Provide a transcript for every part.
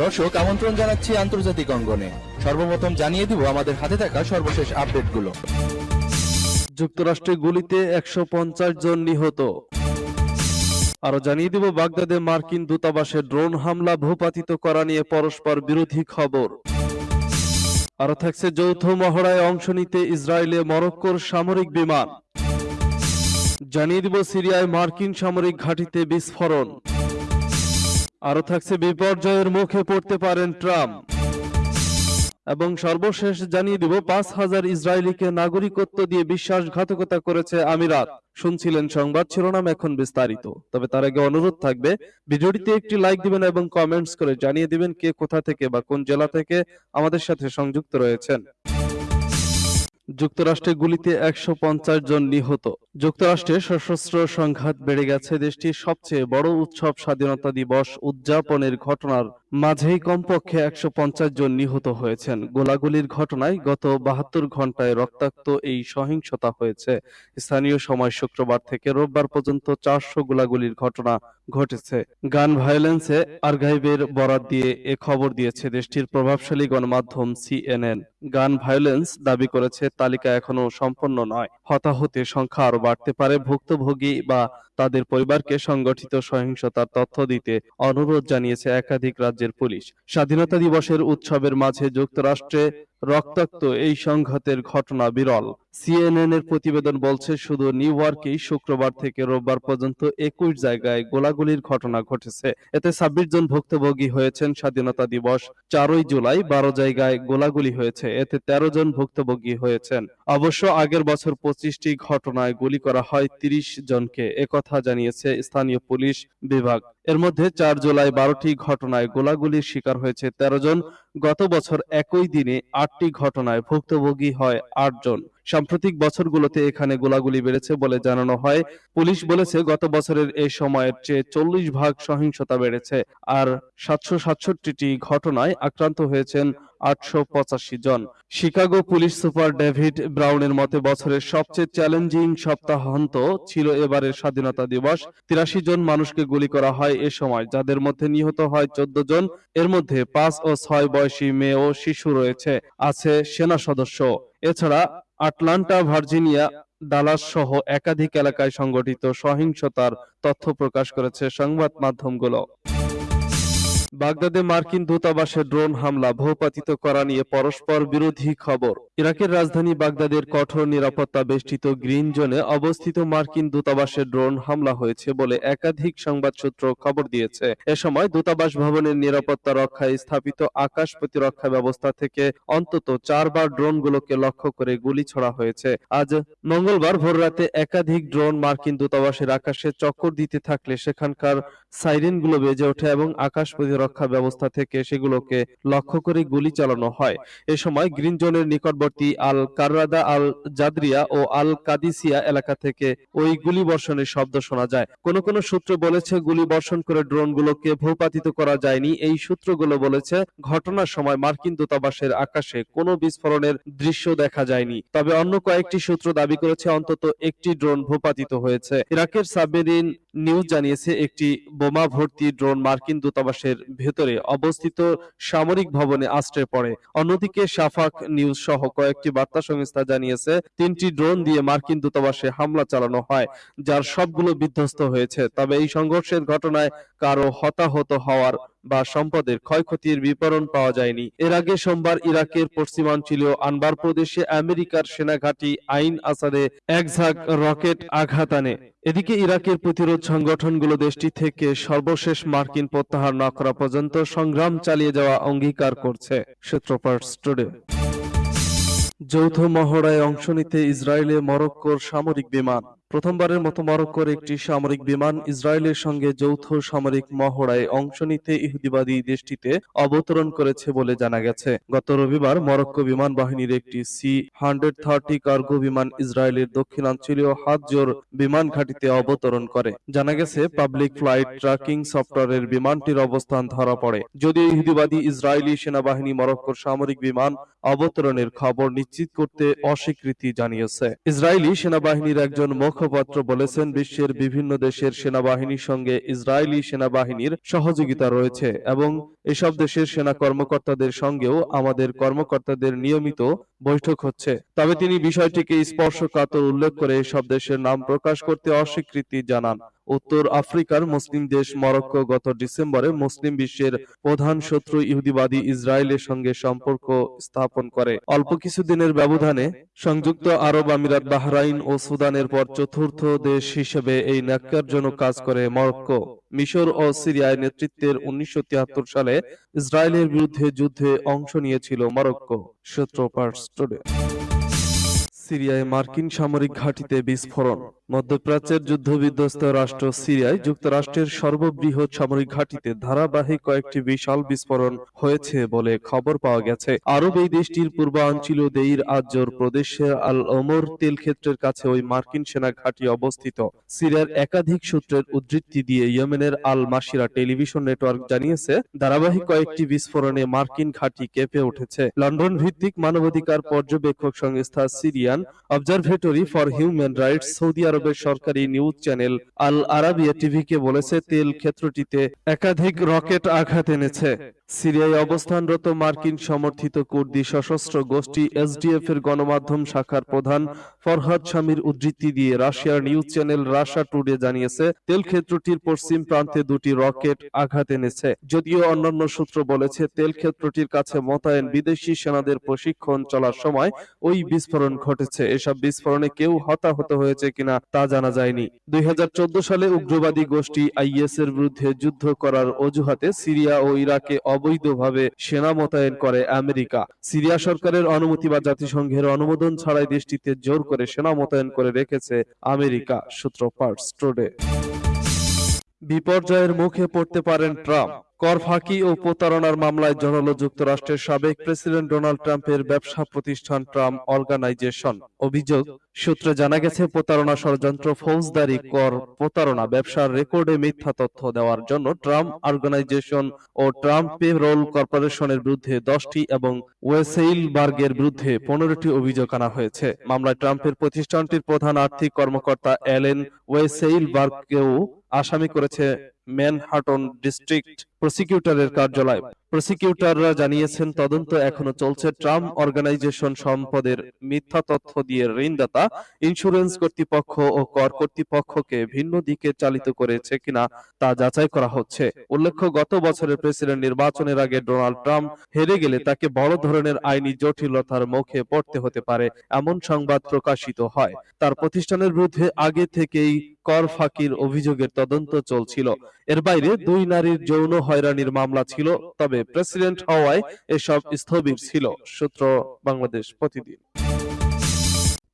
দর্শক, আমন্ত্রণ জানাচ্ছি আন্তর্জাতিক অঙ্গনে। সর্বপ্রথম জানিয়ে দিব আমাদের হাতে থাকা সর্বশেষ আপডেটগুলো। যুক্তরাষ্ট্রে গুলিতে একশো জন নিহত। আরও জানিয়ে দিব বাগদাদে মার্কিন দূতাবাসে ড্রোন হামলা ভূপাতিত করা নিয়ে পরস্পর বিরোধী খবর। আরও থাকছে যৌথ মহড়ায় অংশ নিতে ইসরায়েলে মরক্কোর সামরিক বিমান। জানিয়ে দিব সিরিয়ায় মার্কিন সামরিক ঘাঁটিতে বিস্ফোরণ। আরও থাকছে বিপর্যয়ের মুখে পড়তে পারেন ট্রাম্প। এবং সর্বশেষ জানিয়ে দিব, পাঁচ হাজার ইসরায়েলিকে নাগরিকত্ব দিয়ে বিশ্বাসঘাতকতা করেছে আমিরাত। শুনছিলেন সংবাদ, শিরোনাম এখন বিস্তারিত। তবে তার আগে অনুরোধ থাকবে, ভিডিওটিতে একটি লাইক দিবেন এবং কমেন্টস করে জানিয়ে দিবেন কে কোথা থেকে বা কোন জেলা থেকে আমাদের সাথে সংযুক্ত রয়েছেন। যুক্তরাষ্ট্রে গুলিতে একশো পঞ্চাশ জন নিহত। যুক্তরাষ্ট্রে সশস্ত্র সংঘাত বেড়ে গেছে। দেশটির সবচেয়ে বড় উৎসব স্বাধীনতা দিবস উদযাপনের ঘটনার মাঝেই কমপক্ষে একশো পঞ্চাশ জন নিহত হয়েছেন। গোলাগুলির ঘটনায় গত বাহাত্তর ঘন্টায় রক্তাক্ত এই সহিংসতা হয়েছে। স্থানীয় সময় শুক্রবার থেকে রোববার পর্যন্ত চারশো গোলাগুলির ঘটনা ঘটেছে। গান ভায়োলেন্সে আর্কাইভের বরাত দিয়ে এ খবর দিয়েছে দেশটির প্রভাবশালী গণমাধ্যম সিএনএন। গান ভায়োলেন্স দাবি করেছে, তালিকা এখনও সম্পন্ন নয়। হতাহতের সংখ্যা আরও বাড়তে পারে ভুক্তভোগী বা তাদের পরিবারকে সংগঠিত সহিংসতার তথ্য দিতে অনুরোধ জানিয়েছে একাধিক রাজ্যের পুলিশ। স্বাধীনতা দিবসের উৎসবের মাঝে যুক্তরাষ্ট্রে রক্তাক্ত এই সংঘাতের ঘটনা বিরল। সিএনএন এর প্রতিবেদন বলছে, শুধু নিউ ইয়র্কেই শুক্রবার থেকে রোববার পর্যন্ত একুশ জায়গায় গোলাগুলির ঘটনা ঘটেছে। এতে ছাব্বিশ জন ভুক্তভোগী হয়েছেন স্বাধীনতা দিবস। চারই জুলাই বারো জায়গায় গোলাগুলি হয়েছে। এতে তেরো জন ভুক্তভোগী হয়েছেন। অবশ্য আগের বছর পঁচিশটি ঘটনায় গুলি করা হয় তিরিশ জনকে। একথা জানিয়েছে স্থানীয় পুলিশ বিভাগ। এর মধ্যে চার জুলাই বারোটি ঘটনায় গোলাগুলির শিকার হয়েছে তেরো জন। গত বছর একই দিনে আটটি ঘটনায় ভুক্তভোগী হয় আটজন সাম্প্রতিক বছরগুলোতে এখানে গোলাগুলি বেড়েছে বলে জানানো হয়। পুলিশ বলেছে, গত বছরের এই সময়ের চেয়ে চল্লিশ ভাগ সহিংসতা বেড়েছে। আর সাতশো সাতষট্টিটি ঘটনায় আক্রান্ত হয়েছেন আটশো পঁচাশি জন। শিকাগো পুলিশ সুপার ডেভিড ব্রাউনের মতে, বছরের সবচেয়ে চ্যালেঞ্জিং সপ্তাহান্ত ছিল এবারের স্বাধীনতা দিবস। তিরাশি জন মানুষকে গুলি করা হয় এ সময়, যাদের মধ্যে নিহত হয় চোদ্দ জন। এর মধ্যে পাঁচ ও ছয় বয়সী মেয়ে ও শিশু রয়েছে, আছে সেনা সদস্য। এছাড়া আটলান্টা, ভার্জিনিয়া, ডালাস সহ একাধিক এলাকায় সংগঠিত সহিংসতার তথ্য প্রকাশ করেছে সংবাদ মাধ্যমগুলো। বাগদাদে মার্কিন দূতাবাসে ড্রোন হামলা ভূপাতিত করা নিয়ে পরস্পর বিরোধী খবর। ইরাকের রাজধানী বাগদাদের কঠোর নিরাপত্তা বেষ্টিত গ্রিন জোনে অবস্থিত মার্কিন দূতাবাসে ড্রোন হামলা হয়েছে বলে একাধিক সংবাদ সূত্র খবর দিয়েছে। এ সময় দূতাবাস ভবনের নিরাপত্তা রক্ষায় স্থাপিত আকাশ প্রতিরক্ষা ব্যবস্থা থেকে অন্তত চারবার ড্রোনগুলোকে লক্ষ্য করে গুলি ছোড়া হয়েছে। আজ মঙ্গলবার ভোররাতে একাধিক ড্রোন মার্কিন দূতাবাসের আকাশে চক্কর দিতে থাকলে সেখানকার সাইরেনগুলো বেজে ওঠে এবং আকাশ প্রতিরক্ষা ব্যবস্থা থেকে সেগুলোকে লক্ষ্য করে গুলি চালানো হয়। এ সময় গ্রিন জোনের নিকটবর্তী আল কাররাদা আল জাদরিয়া ও আল কাদিসিয়া এলাকা থেকে ওই গুলি বর্ষণের শব্দ শোনা যায়। কোন কোন সূত্র বলেছে গুলি বর্ষণ করে ড্রোনগুলোকে ভূপাতিত করা যায়নি। এই সূত্রগুলো বলেছে, ঘটনার সময় মার্কিন দূতাবাসের আকাশে কোনো বিস্ফোরণের দৃশ্য দেখা যায়নি। তবে অন্য কয়েকটি সূত্র দাবি করেছে, অন্তত একটি ড্রোন ভূপাতিত হয়েছে। ইরাকের সাবমেরিন নিউজ জানিয়েছে, একটি বোমা ভর্তি ড্রোন মার্কিন দূতাবাসের ভেতরে অবস্থিত সামরিক ভবনে আশ্রয় পড়ে। অন্যদিকে সাফাক নিউজ সহ কয়েকটি বার্তা সংস্থা জানিয়েছে, তিনটি ড্রোন দিয়ে মার্কিন দূতাবাসে হামলা চালানো হয়, যার সবগুলো বিধ্বস্ত হয়েছে। তবে এই সংঘর্ষের ঘটনায় কারও হতাহত হওয়ার বা সম্পদের ক্ষয়ক্ষতির বিবরণ পাওয়া যায়নি। এর আগে সোমবার ইরাকের পশ্চিমাঞ্চলীয় আনবার প্রদেশে আমেরিকার সেনাঘাঁটি আইন আসাদে এক ঝাঁক রকেট আঘাত আনে। এদিকে ইরাকের প্রতিরোধ সংগঠনগুলো দেশটি থেকে সর্বশেষ মার্কিন প্রত্যাহার না করা পর্যন্ত সংগ্রাম চালিয়ে যাওয়া অঙ্গীকার করছে। সূত্রপাত টুডে। যৌথ মহড়ায় অংশ নিতে ইসরায়েলে মরক্কোর সামরিক বিমান। প্রথমবারের মতো মরক্কোর একটি সামরিক বিমান ইসরায়েলের সঙ্গে যৌথ সামরিক মহড়ায় অংশ নিতে ইহুদিবাদী দেশটিতে অবতরণ করেছে বলে জানা গেছে। গত রবিবার মরক্কো বিমান বাহিনীর একটি সি হান্ড্রেড থার্টি কার্গো বিমান ইসরায়েলের দক্ষিণাঞ্চলীয় হাতজোর বিমান ঘাঁটিতে অবতরণ করে। জানা গেছে, পাবলিক ফ্লাইট ট্র্যাকিং সফটওয়্যারের বিমানটির অবস্থান ধরা পড়ে। যদিও ইহুদিবাদী ইসরায়েলি সেনাবাহিনী মরক্কোর সামরিক বিমান অবতরণের খবর নিশ্চিত করতে অস্বীকৃতি জানিয়েছে। ইসরায়েলি সেনাবাহিনীর একজন মুখ মুখপাত্র বলেছেন বিশ্বের বিভিন্ন দেশের সেনাবাহিনীর সঙ্গে ইসরায়েলি সেনাবাহিনীর সহযোগিতা রয়েছে এবং এসব দেশের সেনা কর্মকর্তাদের সঙ্গেও আমাদের কর্মকর্তাদের নিয়মিত বৈঠক হচ্ছে। তবে তিনি বিষয়টিকে স্পর্শকাতর উল্লেখ করে এসব দেশের নাম প্রকাশ করতে অস্বীকৃতি জানান। উত্তর আফ্রিকার মুসলিম দেশ মরক্কো গত ডিসেম্বরে মুসলিম বিশ্বের প্রধান শত্রু ইহুদিবাদী ইসরায়েলের সঙ্গে সম্পর্ক স্থাপন করে। অল্প কিছুদিনের ব্যবধানে সংযুক্ত আরব আমিরাত, বাহরাইন ও সুদানের পর চতুর্থ দেশ হিসেবে এই ন্যাক্কারজনক কাজ করে মরক্কো। মিশর ও সিরিয়ায় নেতৃত্বের উনিশশো তিয়াত্তর সালে ইসরায়েলের বিরুদ্ধে যুদ্ধে অংশ নিয়েছিল মরক্কো সূত্র সিরিয়ায় মার্কিন সামরিক ঘাঁটিতে বিস্ফোরণ। মধ্যপ্রাচ্যের যুদ্ধবিধ্বস্ত রাষ্ট্র সিরিয়ায় যুক্তরাষ্ট্রের সর্ববৃহৎ সামরিক ঘাঁটিতে ধারাবাহিক কয়েকটি বিশাল বিস্ফোরণ হয়েছে বলে খবর পাওয়া গেছে। আরব এই দেশটির পূর্বাঞ্চলীয় দেইর আজর প্রদেশের আল ওমর তেল ক্ষেত্রের কাছে ওই মার্কিন সেনা ঘাঁটি অবস্থিত। সিরিয়ার একাধিক সূত্রের উদ্ধৃতি দিয়ে ইয়েমেনের আল মাসিরা টেলিভিশন নেটওয়ার্ক জানিয়েছে, ধারাবাহিক কয়েকটি বিস্ফোরণে মার্কিন ঘাঁটি কেঁপে উঠেছে। লন্ডন ভিত্তিক মানবাধিকার পর্যবেক্ষক সংস্থা Syrian observatory for human rights Saudi আরবের সরকারি নিউজ চ্যানেল আল আরাবিয়া টিভিকে বলেছে, তেল ক্ষেত্রটিতে একাধিক রকেট আঘাত এনেছে। সিরিয়ায় অবস্থানরত মার্কিন সমর্থিত কুর্দি সশস্ত্র গোষ্ঠী এসডিএফ এর গণমাধ্যম শাখার প্রধান ফরহাদ শামির উদ্ধৃতি দিয়ে রাশিয়ার নিউজ চ্যানেল রাশা টুডে জানিয়েছে, তেল ক্ষেত্রটির পশ্চিম প্রান্তে দুটি রকেট আঘাত এনেছে। যদিও অন্যান্য সূত্র বলেছে, তেল ক্ষেত্রটির কাছে মোতায়েন বিদেশি সেনাদের প্রশিক্ষণ চলার সময় ওই বিস্ফোরণ ঘটেছে। এসব বিস্ফোরণে কেউ হতাহত হয়েছে কিনা তা জানা যায়নি। দুই হাজার চোদ্দ সালে উগ্রবাদী গোষ্ঠী আইএস এর বিরুদ্ধে যুদ্ধ করার অজুহাতে সিরিয়া ও ইরাকে অবৈধভাবে সেনা মোতায়েন করে আমেরিকা। সিরিয়া সরকারের অনুমতি বা জাতিসংঘের অনুমোদন ছাড়াই দেশটিতে জোর করে সেনা মোতায়েন করে রেখেছে আমেরিকা, সূত্র পার্টস টুডে। বিপর্যয়ের মুখে পড়তে পারেন ট্রাম্প। কর ফাঁকি ও প্রতারণার মামলায় জড়ালো যুক্তরাষ্ট্রের সাবেক প্রেসিডেন্ট ডোনাল্ড ট্রাম্পের ব্যবসা প্রতিষ্ঠান ট্রাম্প অর্গানাইজেশন। অভিযোগ, সূত্রে জানা গেছে, প্রতারণা ষড়যন্ত্র ফৌজদারি কর প্রতারণা ব্যবসার রেকর্ডে মিথ্যা তথ্য দেওয়ার জন্য ট্রাম্প অর্গানাইজেশন ও ট্রাম্প পে রোল কর্পোরেশনের বিরুদ্ধে দশটি এবং ওয়েসেইল বার্গের বিরুদ্ধে পনেরোটি অভিযোগ আনা হয়েছে। মামলায় ট্রাম্পের প্রতিষ্ঠানটির প্রধান আর্থিক কর্মকর্তা অ্যালেন ওয়েসেইল বার্গকেও আসামি করেছে ম্যানহাটন ডিস্ট্রিক্ট প্রসিকিউটরের কার্যালয়। প্রসিকিউটররা জানিয়েছেন তদন্ত এখনও চলছে। ট্রাম্প অর্গানাইজেশন সম্পদের মিথ্যা তথ্য দিয়ে ঋণদাতা ইন্স্যুরেন্স কর্তৃপক্ষ ও কর কর্তৃপক্ষকে ভিন্ন দিকে চালিত করেছে কিনা তা যাচাই করা হচ্ছে। উল্লেখ্য গত বছরের প্রেসিডেন্ট নির্বাচনের আগে ডোনাল্ড ট্রাম্প হেরে গেলে তাকে বড় ধরনের আইনি জটিলতার মুখে পড়তে হতে পারে এমন সংবাদ প্রকাশিত হয়। তার প্রতিষ্ঠানের বিরুদ্ধে আগে থেকেই কর ফাঁকির অভিযোগের তদন্ত চলছিল। এর বাইরে দুই নারীর যৌন হয়রানির মামলা ছিল তবে প্রেসিডেন্ট হওয়ায় এসব স্থবির ছিল সূত্র বাংলাদেশ প্রতিদিন।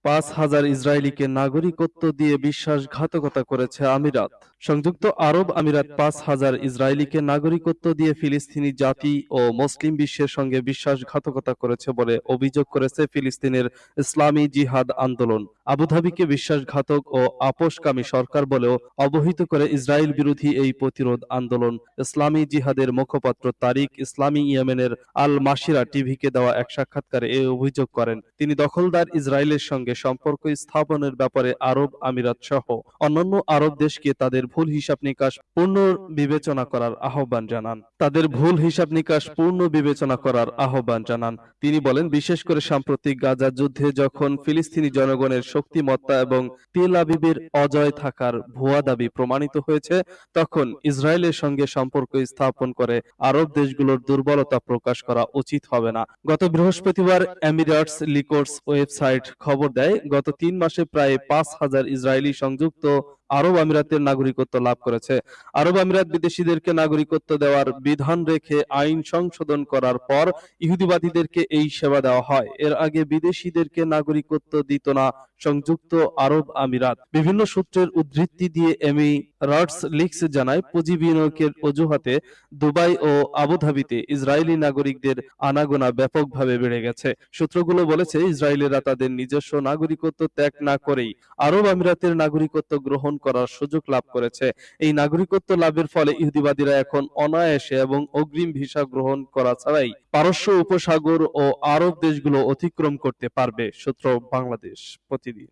পাঁচ হাজার ইসরায়েলিকে নাগরিকত্ব দিয়ে বিশ্বাসঘাতকতা করেছে আমিরাত। সংযুক্ত আরব আমিরাত পাঁচ হাজার ইসরায়েলিকে নাগরিকত্ব দিয়ে ফিলিস্তিনি জাতি ও মুসলিম বিশ্বের সঙ্গে বিশ্বাসঘাতকতা করেছে বলে অভিযোগ করেছে ফিলিস্তিনের ইসলামী জিহাদ আন্দোলন। আবুধাবিকে বিশ্বাসঘাতক ও আপোষকামী সরকার বলেও অবহিত করে ইসরায়েল বিরোধী এই প্রতিরোধ আন্দোলন ইসলামী জিহাদের মুখপাত্র তারিক ইসলামী ইয়েমেনের আল মাসিরা টিভিকে দেওয়া এক সাক্ষাৎকারে এ অভিযোগ করেন। তিনি দখলদার ইসরায়েলের সঙ্গে সম্পর্ক স্থাপনের ব্যাপারে আরব আমিরাত সহ অন্যান্য আরব দেশকে তাদের ভুল হিসাব নিকাশ পূর্ণ বিবেচনা করার আহ্বান জানান। তাদের ভুল হিসাব নিকাশ পূর্ণ বিবেচনা করার আহ্বান জানান। তিনি বলেন, বিশেষ করে সাম্প্রতিক গাজা যুদ্ধে যখন ফিলিস্তিনি জনগণের শক্তিমত্তা এবং তেল আবিবের অজয় থাকার ভুয়া দাবি প্রমাণিত হয়েছে, তখন ইসরায়েলের সঙ্গে সম্পর্ক স্থাপন করে আরব দেশগুলোর দুর্বলতা প্রকাশ করা উচিত হবে না। গত বৃহস্পতিবার এমিরেটস লিকোর্স ওয়েবসাইট খবর দেয় গত তিন মাসে প্রায় পাঁচ হাজার ইসরায়েলি সংযুক্ত আরব আমিরাতের নাগরিকত্ব লাভ করেছে। আরব আমিরাত বিদেশিদেরকে নাগরিকত্ব দেওয়ার বিধান রেখে আইন সংশোধন করার পর ইহুদিবাদীদেরকে এই সেবা দেওয়া হয়। এর আগে বিদেশিদেরকে নাগরিকত্ব দিত না সংযুক্ত আরব আমিরাত। বিভিন্ন সূত্রের উদ্ধৃতি দিয়ে এমি রাটস লিক্স জানায়, পুঁজি বিনিয়োগের অজুহাতে দুবাই ও আবুধাবিতে ইসরায়েলি নাগরিকদের আনাগোনা ব্যাপকভাবে বেড়ে গেছে। সূত্রগুলো বলেছে, ইসরায়েলিরা তাদের নিজস্ব নাগরিকত্ব ত্যাগ না করেই আরব আমিরাতের নাগরিকত্ব গ্রহণ করার সুযোগ লাভ করেছে। এই নাগরিকত্ব লাভের ফলে ইহুদিবাদীরা এখন অনায়াসে এবং অগ্রিম ভিসা গ্রহণ করা ছাড়াই পারস্য উপসাগর ও আরব দেশগুলো অতিক্রম করতে পারবে, সূত্র বাংলাদেশ প্রতিদিন।